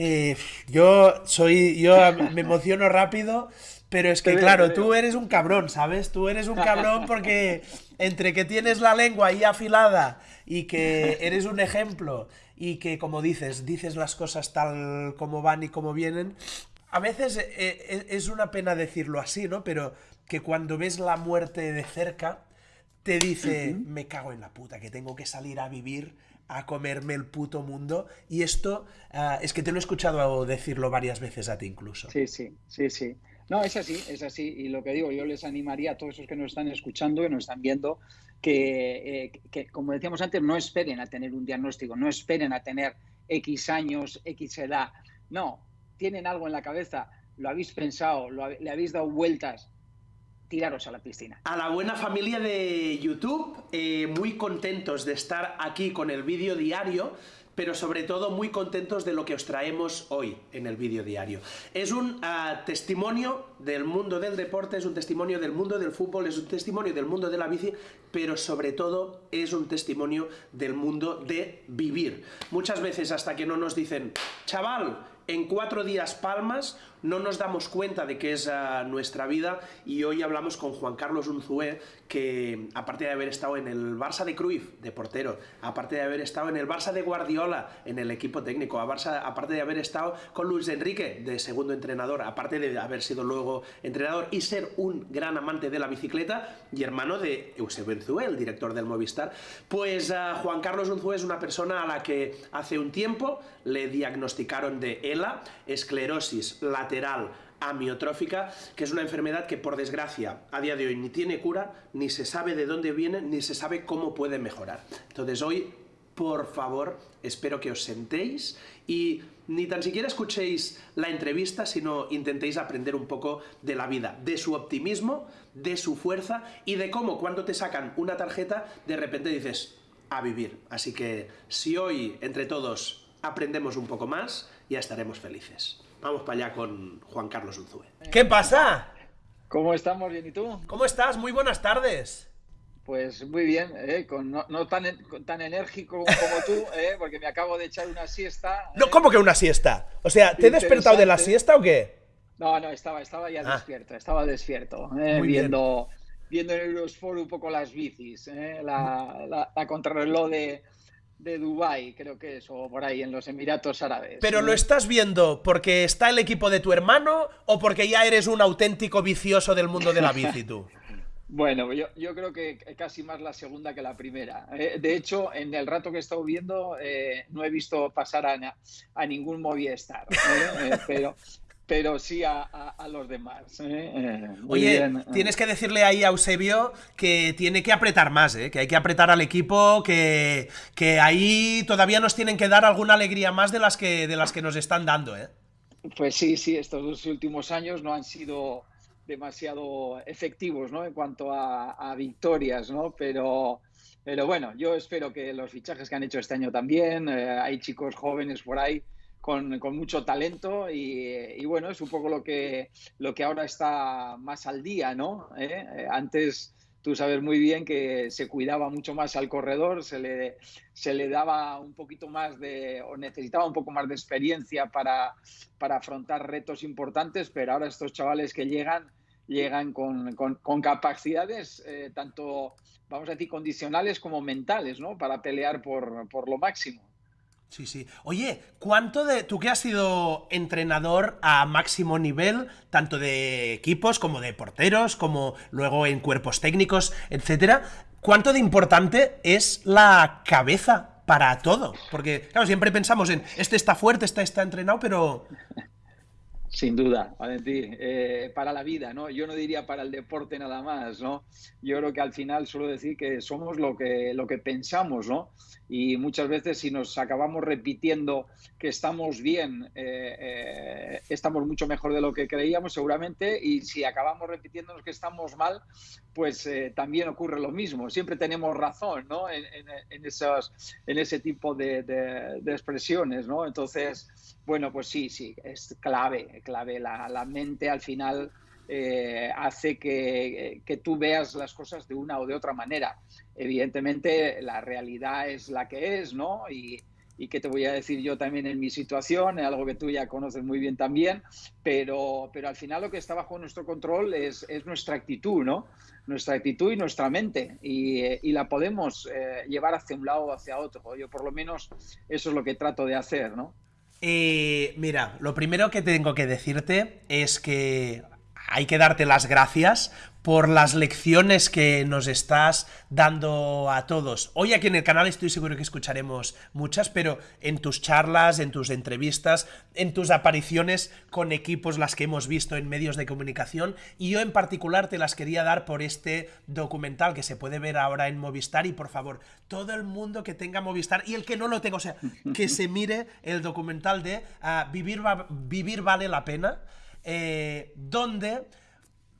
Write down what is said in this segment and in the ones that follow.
Eh, yo soy, yo me emociono rápido, pero es que claro, tú eres un cabrón, ¿sabes? Tú eres un cabrón porque entre que tienes la lengua ahí afilada y que eres un ejemplo y que como dices, dices las cosas tal como van y como vienen, a veces eh, eh, es una pena decirlo así, ¿no? Pero que cuando ves la muerte de cerca, te dice, me cago en la puta, que tengo que salir a vivir, a comerme el puto mundo. Y esto ah, es que te lo he escuchado decirlo varias veces a ti incluso. Sí, sí, sí, sí. No, es así, es así. Y lo que digo, yo les animaría a todos esos que nos están escuchando, y nos están viendo, que, eh, que, como decíamos antes, no esperen a tener un diagnóstico, no esperen a tener X años, X edad. No, tienen algo en la cabeza, lo habéis pensado, le habéis dado vueltas, tiraros a la piscina. A la buena familia de YouTube, eh, muy contentos de estar aquí con el vídeo diario pero sobre todo muy contentos de lo que os traemos hoy en el vídeo diario. Es un ah, testimonio del mundo del deporte, es un testimonio del mundo del fútbol, es un testimonio del mundo de la bici, pero sobre todo es un testimonio del mundo de vivir. Muchas veces hasta que no nos dicen, chaval, en cuatro días palmas, no nos damos cuenta de que es ah, nuestra vida y hoy hablamos con Juan Carlos Unzué, que aparte de haber estado en el Barça de Cruyff, de portero, aparte de haber estado en el Barça de Guardiola, en el equipo técnico, aparte de haber estado con Luis Enrique, de segundo entrenador, aparte de haber sido luego entrenador y ser un gran amante de la bicicleta y hermano de Eusebio Unzué, el director del Movistar, pues ah, Juan Carlos Unzué es una persona a la que hace un tiempo le diagnosticaron de ELA, esclerosis lateral amiotrófica, que es una enfermedad que por desgracia a día de hoy ni tiene cura, ni se sabe de dónde viene, ni se sabe cómo puede mejorar. Entonces hoy, por favor, espero que os sentéis y ni tan siquiera escuchéis la entrevista, sino intentéis aprender un poco de la vida, de su optimismo, de su fuerza y de cómo cuando te sacan una tarjeta, de repente dices, a vivir. Así que si hoy, entre todos, aprendemos un poco más, ya estaremos felices. Vamos para allá con Juan Carlos Unzúe. ¿Qué pasa? ¿Cómo estamos? ¿Bien y tú? ¿Cómo estás? Muy buenas tardes. Pues muy bien, ¿eh? no, tan, tan enérgico como tú, ¿eh? porque me acabo de echar una siesta. No, ¿eh? ¿cómo que una siesta? O sea, ¿te he despertado de la siesta o qué? No, no, estaba, estaba ya ah. despierto, estaba despierto, viendo, viendo en Eurosport un poco las bicis, la, la, la contrarreloj de, de Dubai, creo que es, o por ahí, en los Emiratos Árabes. ¿Pero lo estás viendo porque está el equipo de tu hermano o porque ya eres un auténtico vicioso del mundo de la bici tú? Bueno, yo, creo que casi más la segunda que la primera. Eh, de hecho, en el rato que he estado viendo, eh, no he visto pasar a, a ningún Movistar. ¿eh? pero, pero sí a, los demás. ¿eh? Eh, Oye, eh. tienes que decirle ahí a Eusebio que tiene que apretar más, que hay que apretar al equipo, que, que, ahí todavía nos tienen que dar alguna alegría más de las que, de las que nos están dando. Pues sí, sí, estos dos últimos años no han sido demasiado efectivos ¿no? en cuanto a, victorias, ¿no? pero, pero bueno, yo espero que los fichajes que han hecho este año también, hay chicos jóvenes por ahí con, mucho talento y, bueno, es un poco lo que, lo que ahora está más al día, ¿no? ¿Eh? Eh, antes tú sabes muy bien que se cuidaba mucho más al corredor, se le, se le daba un poquito más de, o necesitaba un poco más de experiencia para, para afrontar retos importantes, pero ahora estos chavales que llegan, llegan con, con, capacidades eh, tanto, vamos a decir, condicionales como mentales, ¿no? Para pelear por, por lo máximo. Sí, sí. Oye, ¿cuánto de. Tú que has sido entrenador a máximo nivel, tanto de equipos como de porteros, como luego en cuerpos técnicos, etcétera, ¿cuánto de importante es la cabeza para todo? Porque, claro, siempre pensamos en este está fuerte, este está entrenado, pero. Sin duda, Valentín, eh, para la vida, ¿no? Yo no diría para el deporte nada más, ¿no? Yo creo que al final suelo decir que somos lo que, lo que pensamos, ¿no? Y muchas veces si nos acabamos repitiendo que estamos bien, eh, eh, estamos mucho mejor de lo que creíamos seguramente, y si acabamos repitiéndonos que estamos mal, pues también ocurre lo mismo. Siempre tenemos razón, ¿no? En, en, en ese tipo de, expresiones, ¿no? Entonces, bueno, pues sí, sí, es clave, clave. La, mente al final eh, hace que, tú veas las cosas de una o de otra manera. Evidentemente, la realidad es la que es, ¿no? Y, y qué te voy a decir yo también en mi situación, algo que tú ya conoces muy bien también, pero, pero al final lo que está bajo nuestro control es, es nuestra actitud, ¿no? Nuestra actitud y nuestra mente y, y la podemos eh, llevar hacia un lado o hacia otro. Yo por lo menos eso es lo que trato de hacer, ¿no? Eh, mira, lo primero que tengo que decirte es que hay que darte las gracias por las lecciones que nos estás dando a todos. Hoy aquí en el canal estoy seguro que escucharemos muchas, pero en tus charlas, en tus entrevistas, en tus apariciones con equipos, las que hemos visto en medios de comunicación, y yo en particular te las quería dar por este documental que se puede ver ahora en Movistar, y por favor, todo el mundo que tenga Movistar, y el que no lo tenga, o sea, que se mire el documental de uh, Vivir, Vivir vale la pena, eh, donde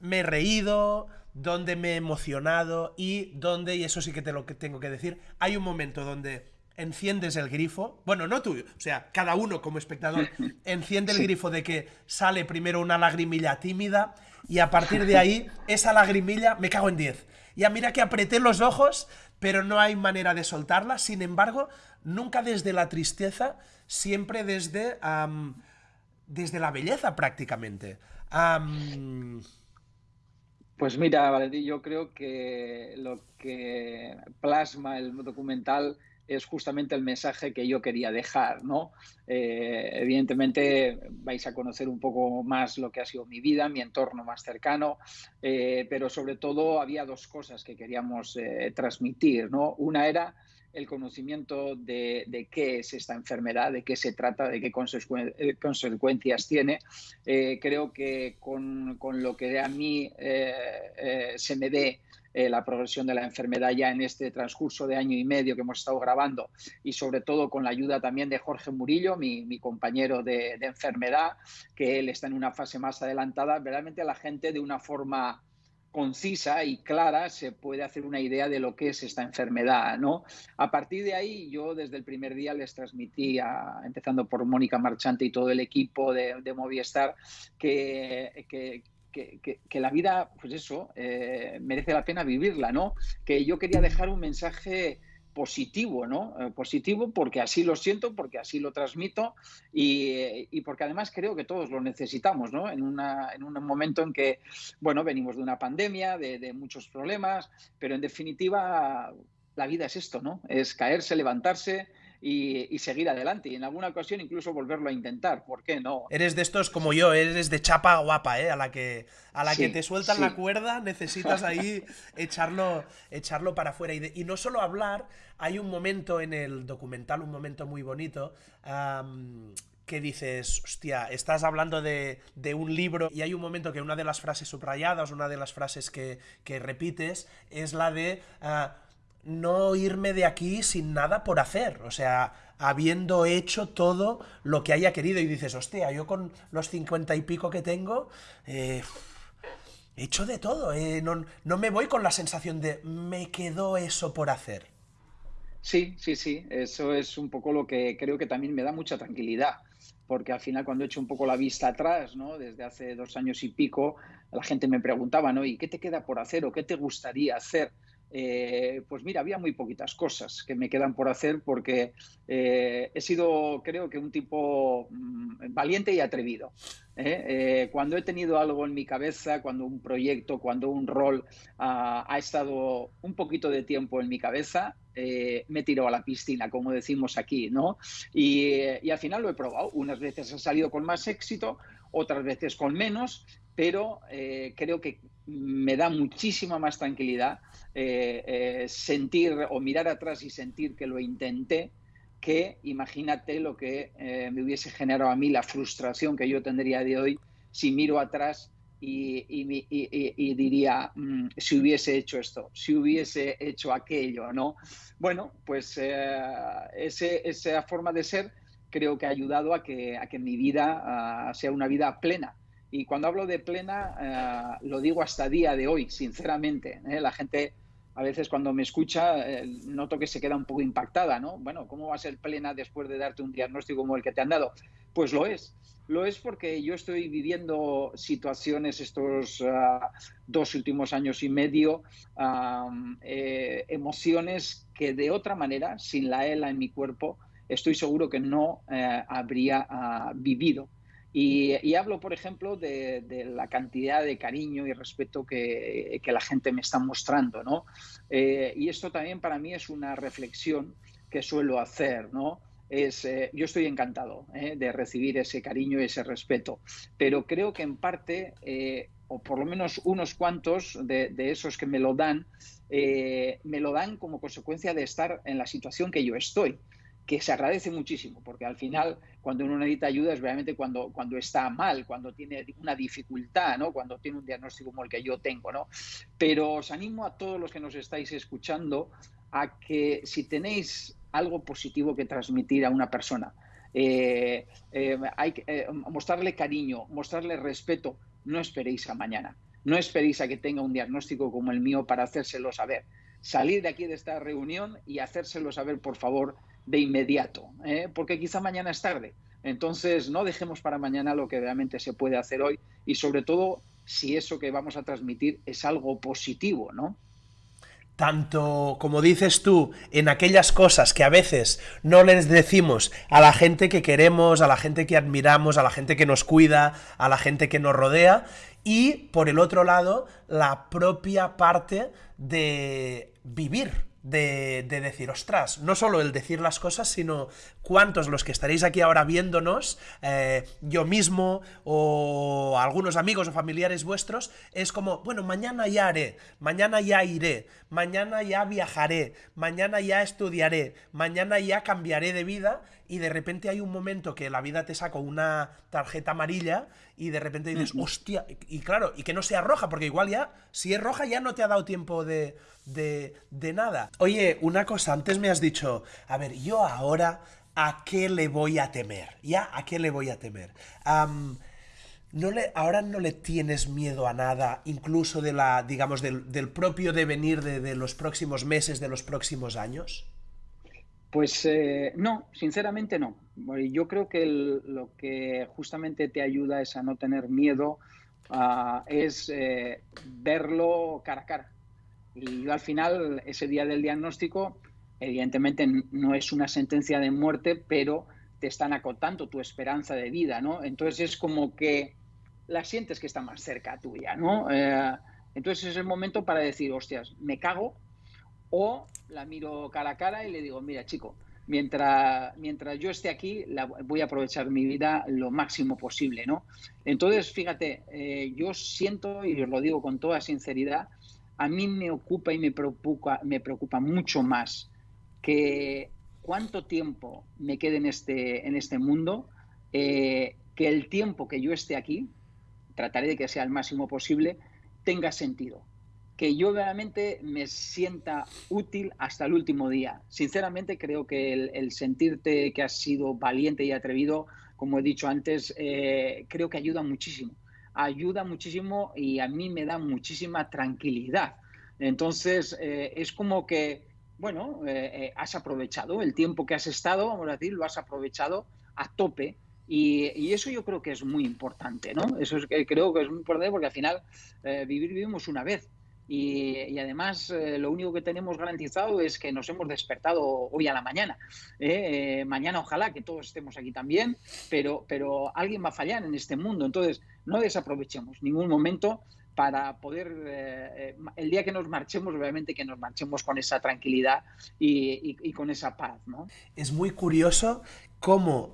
me he reído, donde me he emocionado y donde, y eso sí que te lo tengo que decir, hay un momento donde enciendes el grifo, bueno, no tú, o sea, cada uno como espectador enciende el grifo de que sale primero una lagrimilla tímida y a partir de ahí esa lagrimilla me cago en 10. Ya mira que apreté los ojos, pero no hay manera de soltarla, sin embargo, nunca desde la tristeza, siempre desde, desde la belleza prácticamente. Pues mira, Valentín, yo creo que lo que plasma el documental es justamente el mensaje que yo quería dejar, ¿no? Eh, evidentemente vais a conocer un poco más lo que ha sido mi vida, mi entorno más cercano, eh, pero sobre todo había dos cosas que queríamos eh, transmitir, ¿no? Una era el conocimiento de, qué es esta enfermedad, de qué se trata, de qué eh, consecuencias tiene. Eh, creo que con, lo que a mí eh, se me dé la progresión de la enfermedad ya en este transcurso de año y medio que hemos estado grabando y sobre todo con la ayuda también de Jorge Murillo, mi, compañero de, enfermedad, que él está en una fase más adelantada, a la gente de una forma concisa y clara se puede hacer una idea de lo que es esta enfermedad, ¿no? A partir de ahí, yo desde el primer día les transmití, empezando por Mónica Marchante y todo el equipo de, de Movistar, que, que, que, la vida, pues eso, eh, merece la pena vivirla, ¿no? Que yo quería dejar un mensaje positivo, ¿no? Eh, positivo porque así lo siento, porque así lo transmito y, porque además creo que todos lo necesitamos, ¿no? En, en un momento en que, bueno, venimos de una pandemia, de, muchos problemas, pero en definitiva la vida es esto, ¿no? Es caerse, levantarse, y, seguir adelante. Y en alguna ocasión incluso volverlo a intentar. ¿Por qué no? Eres de estos como yo, eres de chapa guapa, ¿eh? A la que, a la que te sueltan la cuerda, necesitas ahí echarlo, echarlo para afuera. Y, y, no solo hablar, hay un momento en el documental, un momento muy bonito. que dices, hostia, estás hablando de, de, un libro y hay un momento que una de las frases subrayadas, una de las frases que, que repites, es la de... Ah, no irme de aquí sin nada por hacer, o sea, habiendo hecho todo lo que haya querido y dices, hostia, yo con los cincuenta y pico que tengo, eh, he hecho de todo, eh, no, no me voy con la sensación de me quedó eso por hacer. Sí, sí, sí, eso es un poco lo que creo que también me da mucha tranquilidad, porque al final cuando he hecho un poco la vista atrás, ¿no? Desde hace dos años y pico, la gente me preguntaba, ¿no? ¿Y qué te queda por hacer o qué te gustaría hacer? Eh, pues mira, había muy poquitas cosas que me quedan por hacer porque eh, he sido, creo que, un tipo mm, valiente y atrevido. ¿eh? cuando he tenido algo en mi cabeza, cuando un proyecto, cuando un rol ha estado un poquito de tiempo en mi cabeza, me tiro a la piscina, como decimos aquí, ¿no? Y, y al final lo he probado. Unas veces ha salido con más éxito, otras veces con menos, pero creo que me da muchísima más tranquilidad eh, eh, sentir o mirar atrás y sentir que lo intenté, que imagínate lo que eh, me hubiese generado a mí la frustración que yo tendría de hoy si miro atrás y, diría, mm, si hubiese hecho esto, si hubiese hecho aquello, ¿no? Bueno, pues esa forma de ser creo que ha ayudado a que, a que mi vida sea una vida plena. Y cuando hablo de plena, lo digo hasta día de hoy, sinceramente. La gente a veces cuando me escucha eh, noto que se queda un poco impactada, ¿no? Bueno, ¿cómo va a ser plena después de darte un diagnóstico como el que te han dado? Pues lo es. Lo es porque yo estoy viviendo situaciones estos dos últimos años y medio, eh, emociones que de otra manera, sin la ELA en mi cuerpo, estoy seguro que no eh, habría ah, vivido. Y, hablo, por ejemplo, de, la cantidad de cariño y respeto que, la gente me está mostrando, ¿no? Eh, y esto también para mí es una reflexión que suelo hacer, ¿no? Es, eh, yo estoy encantado de recibir ese cariño y ese respeto, pero creo que en parte, o por lo menos unos cuantos de esos que me lo dan, me lo dan como consecuencia de estar en la situación que yo estoy que se agradece muchísimo, porque al final cuando uno necesita ayuda es realmente cuando, cuando está mal, cuando tiene una dificultad, ¿no? cuando tiene un diagnóstico como el que yo tengo. ¿no? Pero os animo a todos los que nos estáis escuchando a que si tenéis algo positivo que transmitir a una persona, eh, eh, hay que eh, mostrarle cariño, mostrarle respeto, no esperéis a mañana, no esperéis a que tenga un diagnóstico como el mío para hacérselo saber. Salir de aquí de esta reunión y hacérselo saber, por favor, de inmediato, ¿eh? porque quizá mañana es tarde. Entonces, no dejemos para mañana lo que realmente se puede hacer hoy y sobre todo si eso que vamos a transmitir es algo positivo, ¿no? tanto, como dices tú, en aquellas cosas que a veces no les decimos a la gente que queremos, a la gente que admiramos, a la gente que nos cuida, a la gente que nos rodea, y por el otro lado, la propia parte de vivir, de, decir, ostras, no solo el decir las cosas, sino cuántos los que estaréis aquí ahora viéndonos, eh, yo mismo o algunos amigos o familiares vuestros, es como, bueno, mañana ya haré, mañana ya iré, mañana ya viajaré, mañana ya estudiaré, mañana ya cambiaré de vida y de repente hay un momento que la vida te saca una tarjeta amarilla y de repente dices, hostia, y claro, y que no sea roja, porque igual ya, si es roja ya no te ha dado tiempo de, de, de nada. Oye, una cosa, antes me has dicho, a ver, yo ahora, ¿a qué le voy a temer? ¿Ya? ¿A qué le voy a temer? no le, ahora no le tienes miedo a nada, incluso de la, digamos, del, del propio devenir de, de los próximos meses, de los próximos años? Pues eh, no, sinceramente no. Yo creo que lo que justamente te ayuda es a no tener miedo, uh, es eh, verlo cara a cara. Y yo al final, ese día del diagnóstico, evidentemente no es una sentencia de muerte, pero te están acotando tu esperanza de vida, ¿no? Entonces es como que la sientes que está más cerca tuya, ¿no? Eh, entonces es el momento para decir, hostias, me cago, o la miro cara a cara y le digo, mira chico, mientras, mientras yo esté aquí, voy a aprovechar mi vida lo máximo posible, ¿no? Entonces, fíjate, eh, yo siento, y os lo digo con toda sinceridad, a mí me ocupa y me preocupa, me preocupa mucho más que cuánto tiempo me quede en este, en este mundo, eh, que el tiempo que yo esté aquí, trataré de que sea el máximo posible, tenga sentido que yo realmente me sienta útil hasta el último día. Sinceramente creo que el, sentirte que has sido valiente y atrevido, como he dicho antes, eh, creo que ayuda muchísimo. Ayuda muchísimo y a mí me da muchísima tranquilidad. Entonces, eh, es como que, bueno, eh, has aprovechado el tiempo que has estado, vamos a decir, lo has aprovechado a tope. Y, eso yo creo que es muy importante, ¿no? Eso es, creo que es muy importante porque al final vivimos una vez y, además eh, lo único que tenemos garantizado es que nos hemos despertado hoy a la mañana. ¿eh? Eh, mañana ojalá que todos estemos aquí también, pero, pero alguien va a fallar en este mundo. Entonces, no desaprovechemos ningún momento para poder, el día que nos marchemos, obviamente que nos marchemos con esa tranquilidad y, con esa paz. ¿no? Es muy curioso cómo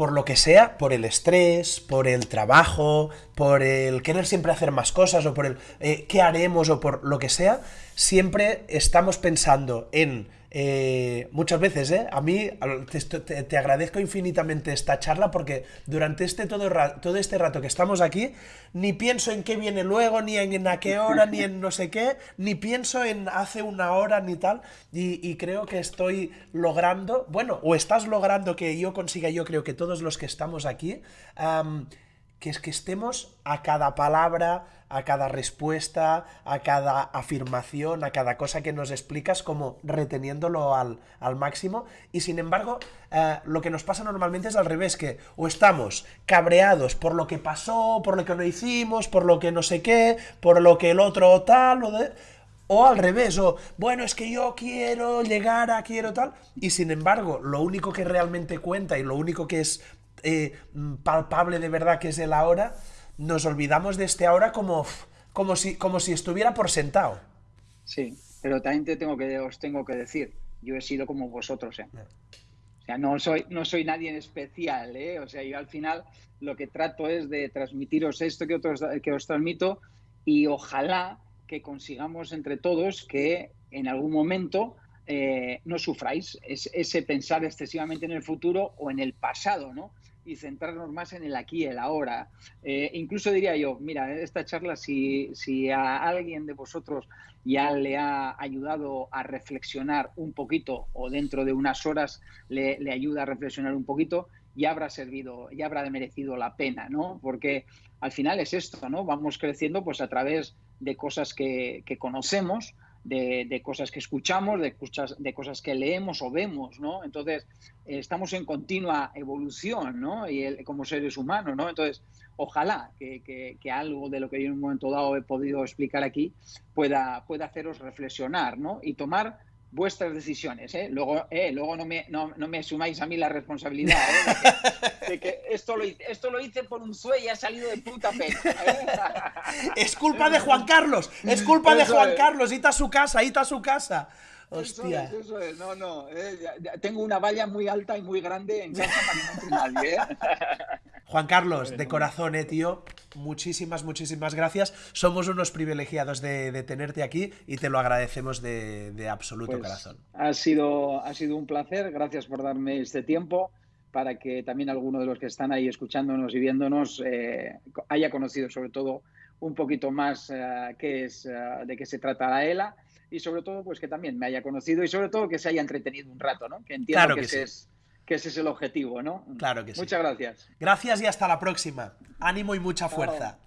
por lo que sea, por el estrés, por el trabajo, por el querer siempre hacer más cosas o por el eh, qué haremos o por lo que sea, siempre estamos pensando en eh, muchas veces, ¿eh? A mí te, agradezco infinitamente esta charla porque durante este todo, todo este rato que estamos aquí, ni pienso en qué viene luego, ni en, a qué hora, ni en no sé qué, ni pienso en hace una hora ni tal, y, creo que estoy logrando, bueno, o estás logrando que yo consiga, yo creo que todos los que estamos aquí, que es que estemos a cada palabra, a cada respuesta, a cada afirmación, a cada cosa que nos explicas, como reteniéndolo al, máximo. Y sin embargo, eh, lo que nos pasa normalmente es al revés, que o estamos cabreados por lo que pasó, por lo que no hicimos, por lo que no sé qué, por lo que el otro tal, o, O al revés, o bueno, es que yo quiero llegar a, quiero tal, y sin embargo, lo único que realmente cuenta y lo único que es eh, palpable de verdad que es el ahora, nos olvidamos de este ahora como, como, si, como si estuviera por sentado. Sí, pero también te tengo que, os tengo que decir, yo he sido como vosotros, ¿eh? O sea, no soy, no soy nadie en especial, ¿eh? O sea, yo al final lo que trato es de transmitiros esto que, otros, que os transmito y ojalá que consigamos entre todos que en algún momento eh, no sufráis ese pensar excesivamente en el futuro o en el pasado, ¿no? Y centrarnos más en el aquí el ahora. Eh, incluso diría yo, mira, esta charla, si, si a alguien de vosotros ya le ha ayudado a reflexionar un poquito o dentro de unas horas le, ayuda a reflexionar un poquito, ya habrá servido, ya habrá merecido la pena, ¿no? Porque al final es esto, ¿no? Vamos creciendo pues a través de cosas que conocemos, de, cosas que escuchamos, de, de cosas que leemos o vemos, ¿no? Entonces, eh, estamos en continua evolución, ¿no? Y como seres humanos, ¿no? Entonces, ojalá que, algo de lo que yo en un momento dado he podido explicar aquí pueda, pueda haceros reflexionar, ¿no? Y tomar vuestras decisiones. ¿eh? Luego, eh, luego no, me, no, me asumáis a mí la responsabilidad ¿eh? de, que, esto, lo hice, esto lo hice por un sueño y ha salido de puta pena. ¿eh? Es culpa de Juan Carlos, es culpa de Juan Carlos, ita a su casa, ita a su casa. Hostia. Eso es, eso es. No, no. Eh, tengo una valla muy alta y muy grande en casa para que no nadie. ¿eh? Juan Carlos, de corazón, eh, tío. Muchísimas, muchísimas gracias. Somos unos privilegiados de, tenerte aquí y te lo agradecemos de, absoluto pues, corazón. Ha sido, ha sido un placer. Gracias por darme este tiempo para que también alguno de los que están ahí escuchándonos y viéndonos eh, haya conocido sobre todo un poquito más qué es, de qué se trata la ELA y sobre todo pues que también me haya conocido y sobre todo que se haya entretenido un rato, ¿no? Que entiendo que, ese es, que ese es el objetivo, ¿no? Claro que sí. Muchas gracias. Gracias y hasta la próxima. Ánimo y mucha fuerza.